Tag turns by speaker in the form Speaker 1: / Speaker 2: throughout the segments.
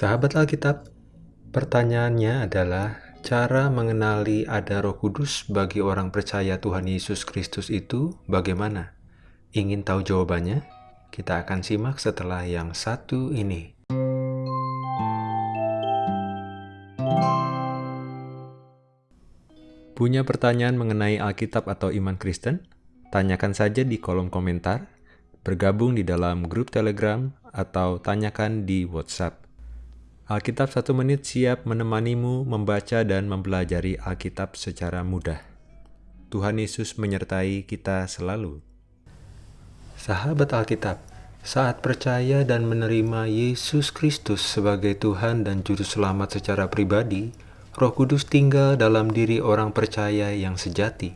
Speaker 1: Sahabat Alkitab, pertanyaannya adalah cara mengenali ada Roh Kudus bagi orang percaya Tuhan Yesus Kristus itu bagaimana? Ingin tahu jawabannya? Kita akan simak setelah yang satu ini. Punya pertanyaan mengenai Alkitab atau iman Kristen? Tanyakan saja di kolom komentar, bergabung di dalam grup Telegram, atau tanyakan di WhatsApp. Alkitab satu menit siap menemanimu membaca dan mempelajari Alkitab secara mudah. Tuhan Yesus menyertai kita selalu. Sahabat Alkitab, saat percaya dan menerima Yesus Kristus sebagai Tuhan dan Juru Selamat secara pribadi, Roh Kudus tinggal dalam diri orang percaya yang sejati.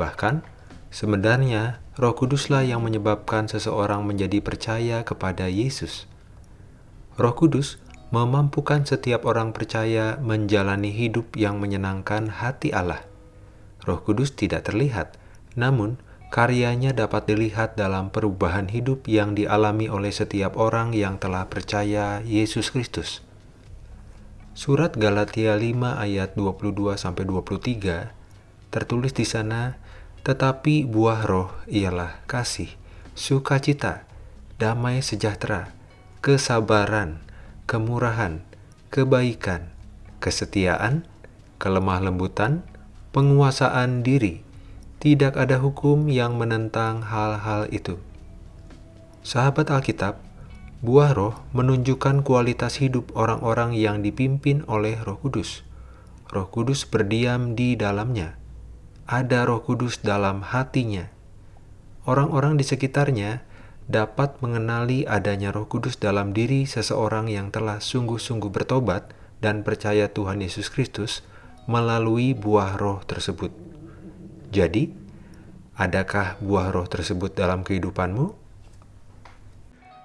Speaker 1: Bahkan, sebenarnya Roh Kuduslah yang menyebabkan seseorang menjadi percaya kepada Yesus. Roh Kudus memampukan setiap orang percaya menjalani hidup yang menyenangkan hati Allah. Roh Kudus tidak terlihat, namun karyanya dapat dilihat dalam perubahan hidup yang dialami oleh setiap orang yang telah percaya Yesus Kristus. Surat Galatia 5 ayat 22-23 tertulis di sana, Tetapi buah roh ialah kasih, sukacita, damai sejahtera, kesabaran, kemurahan, kebaikan, kesetiaan, kelemah lembutan, penguasaan diri. Tidak ada hukum yang menentang hal-hal itu. Sahabat Alkitab, buah roh menunjukkan kualitas hidup orang-orang yang dipimpin oleh roh kudus. Roh kudus berdiam di dalamnya. Ada roh kudus dalam hatinya. Orang-orang di sekitarnya dapat mengenali adanya Roh Kudus dalam diri seseorang yang telah sungguh-sungguh bertobat dan percaya Tuhan Yesus Kristus melalui buah roh tersebut. Jadi, adakah buah roh tersebut dalam kehidupanmu?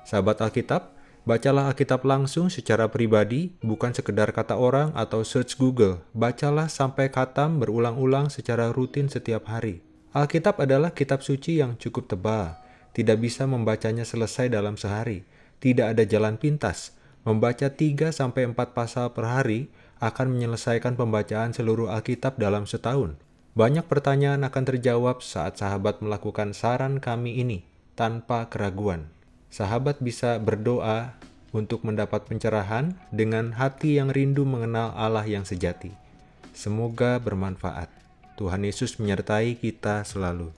Speaker 1: Sahabat Alkitab, bacalah Alkitab langsung secara pribadi, bukan sekedar kata orang atau search Google. Bacalah sampai katam berulang-ulang secara rutin setiap hari. Alkitab adalah kitab suci yang cukup tebal, tidak bisa membacanya selesai dalam sehari. Tidak ada jalan pintas. Membaca 3-4 pasal per hari akan menyelesaikan pembacaan seluruh Alkitab dalam setahun. Banyak pertanyaan akan terjawab saat sahabat melakukan saran kami ini tanpa keraguan. Sahabat bisa berdoa untuk mendapat pencerahan dengan hati yang rindu mengenal Allah yang sejati. Semoga bermanfaat. Tuhan Yesus menyertai kita selalu.